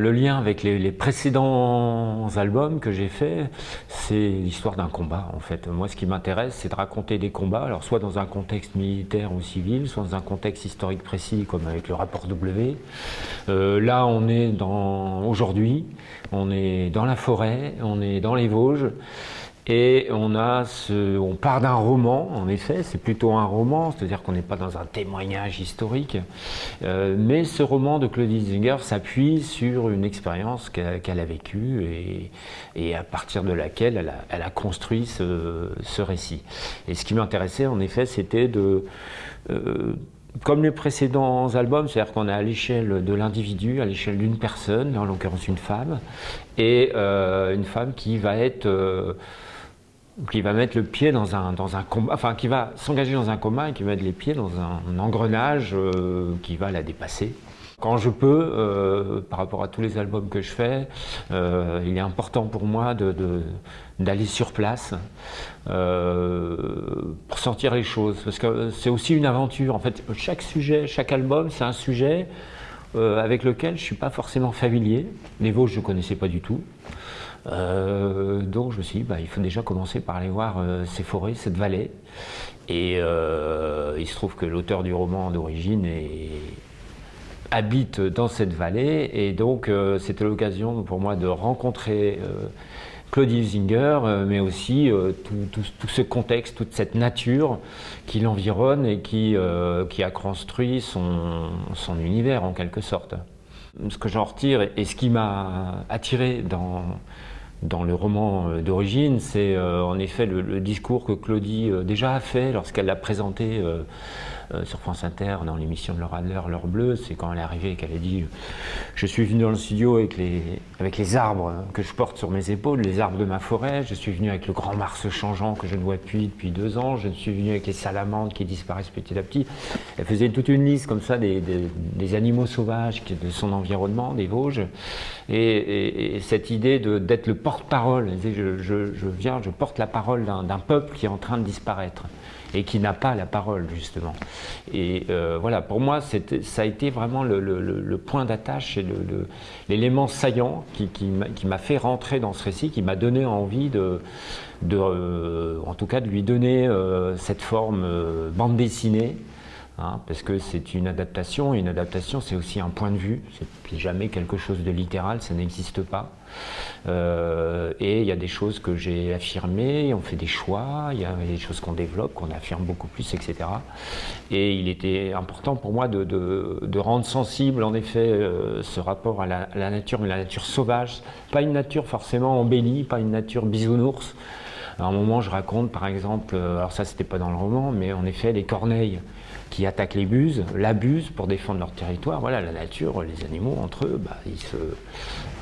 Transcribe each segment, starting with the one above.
Le lien avec les, précédents albums que j'ai faits, c'est l'histoire d'un combat en fait. Moi ce qui m'intéresse c'est de raconter des combats, alors soit dans un contexte militaire ou civil, soit dans un contexte historique précis comme avec le rapport W. Euh, là on est dans aujourd'hui, on est dans la forêt, on est dans les Vosges. Et on, part d'un roman, en effet, c'est plutôt un roman, c'est-à-dire qu'on n'est pas dans un témoignage historique, euh, mais ce roman de Claudie Zinger s'appuie sur une expérience qu'elle a vécue et, à partir de laquelle elle a, construit ce, ce, récit. Et ce qui m'intéressait, en effet, c'était de... Euh, comme les précédents albums, c'est-à-dire qu'on est à l'échelle de l'individu, à l'échelle d'une personne, en l'occurrence une femme, et euh, une femme qui va être... Qui va mettre le pied dans un, dans un combat, enfin qui va s'engager dans un combat et qui va mettre les pieds dans un, engrenage euh, qui va la dépasser. Quand je peux, euh, par rapport à tous les albums que je fais, euh, il est important pour moi d'aller sur place pour sentir les choses. Parce que c'est aussi une aventure. En fait, chaque sujet, chaque album, c'est un sujet euh, avec lequel je ne suis pas forcément familier. Les Vosges, je ne connaissais pas du tout. Euh, donc je me suis dit, bah, il faut déjà commencer par aller voir euh, ces forêts, cette vallée. Et il se trouve que l'auteur du roman d'origine habite dans cette vallée. Et donc c'était l'occasion pour moi de rencontrer Claudie Zinger, mais aussi tout, tout, tout, ce contexte, toute cette nature qui l'environne et qui, qui a construit son, son univers en quelque sorte. Ce que j'en retire et ce qui m'a attiré dans, dans le roman euh, d'origine, c'est euh, en effet le, discours que Claudie euh, déjà a fait lorsqu'elle l'a présenté euh, euh, sur France Inter dans l'émission de Laura L'heure bleue, c'est quand elle est arrivée et qu'elle a dit « Je suis venu dans le studio avec les, avec les arbres que je porte sur mes épaules, les arbres de ma forêt, je suis venu avec le grand Mars changeant que je ne vois plus depuis deux ans, je suis venu avec les salamandres qui disparaissent petit à petit. » Elle faisait toute une liste comme ça des, des, animaux sauvages de son environnement, des Vosges, et cette idée d'être le porte-parole, je, je, je viens, je porte la parole d'un peuple qui est en train de disparaître et qui n'a pas la parole justement. Et euh, voilà, pour moi, ça a été vraiment le, point d'attache et l'élément saillant qui, m'a fait rentrer dans ce récit, qui m'a donné envie de, euh, en tout cas, de lui donner euh, cette forme bande dessinée Hein, parce que c'est une adaptation, une adaptation c'est aussi un point de vue, c'est jamais quelque chose de littéral, ça n'existe pas. Euh, et il y a des choses que j'ai affirmées, on fait des choix, il y a des choses qu'on développe, qu'on affirme beaucoup plus, etc. Et il était important pour moi de rendre sensible en effet euh, ce rapport à la, à la, nature, mais la nature sauvage, pas une nature forcément embellie, pas une nature bisounours. À un moment je raconte par exemple, euh, alors ça c'était pas dans le roman, mais en effet les corneilles, qui attaquent les buses, l'abusent pour défendre leur territoire. Voilà, la nature, les animaux entre eux, bah, ils se,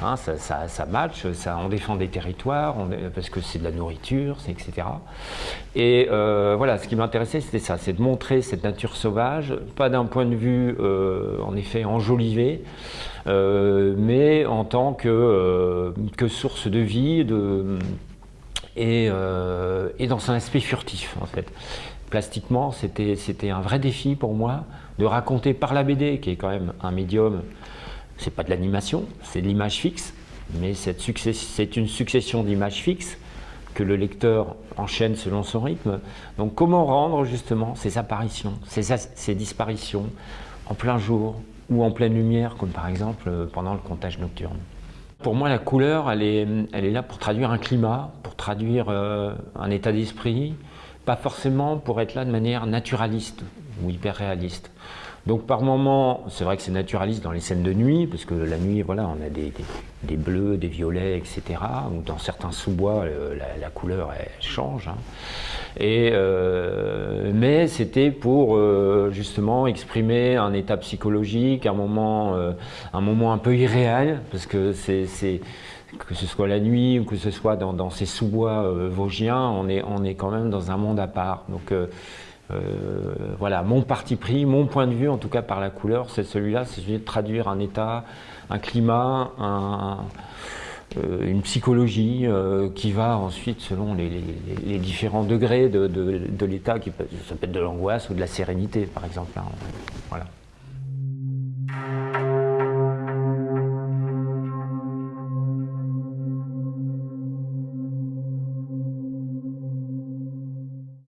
hein, ça, ça, ça, match, ça, on défend des territoires, parce que c'est de la nourriture, etc. Et euh, voilà, ce qui m'intéressait, c'était ça, c'est de montrer cette nature sauvage, pas d'un point de vue, euh, en effet, enjolivé, mais en tant que, que source de vie, de, et, euh, et dans un aspect furtif, en fait plastiquement, c'était un vrai défi pour moi de raconter par la BD, qui est quand même un médium, c'est pas de l'animation, c'est de l'image fixe, mais c'est une succession d'images fixes que le lecteur enchaîne selon son rythme. Donc comment rendre justement ces apparitions, ces, ces disparitions en plein jour ou en pleine lumière, comme par exemple pendant le comptage nocturne? Pour moi, la couleur, elle est, là pour traduire un climat, pour traduire euh, un état d'esprit, pas forcément pour être là de manière naturaliste ou hyper réaliste. Donc par moments, c'est vrai que c'est naturaliste dans les scènes de nuit, parce que la nuit, voilà, on a des, bleus, des violets, etc. Ou dans certains sous-bois, la, couleur elle change. Hein. Euh, mais c'était pour euh, justement exprimer un état psychologique, un moment, euh, un moment un peu irréel, parce que c'est que ce soit la nuit ou que ce soit dans, ces sous-bois vosgiens, on est, on est quand même dans un monde à part. Donc euh, voilà, mon parti pris, mon point de vue, en tout cas par la couleur, c'est celui-là, c'est celui de traduire un état, un climat, euh, une psychologie euh, qui va ensuite, selon les, différents degrés de, l'état, ça peut être de l'angoisse ou de la sérénité, par exemple. Hein. Voilà.